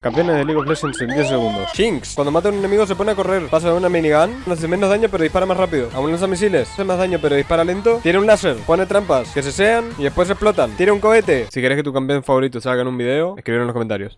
Campeones de League of Legends en 10 segundos. Jinx. Cuando mata a un enemigo se pone a correr. Pasa de una minigun. Hace menos daño pero dispara más rápido. Aún lanza misiles. Hace más daño pero dispara lento. Tiene un láser. Pone trampas. Que se sean y después explotan. Tiene un cohete. Si querés que tu campeón favorito salga en un video, escribir en los comentarios.